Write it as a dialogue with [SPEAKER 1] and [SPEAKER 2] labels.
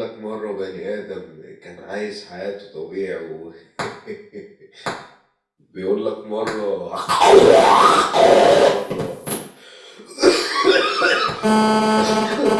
[SPEAKER 1] لك مرة بني آدم كان عايش حياته طبيعي و بيقول لك مرة مرة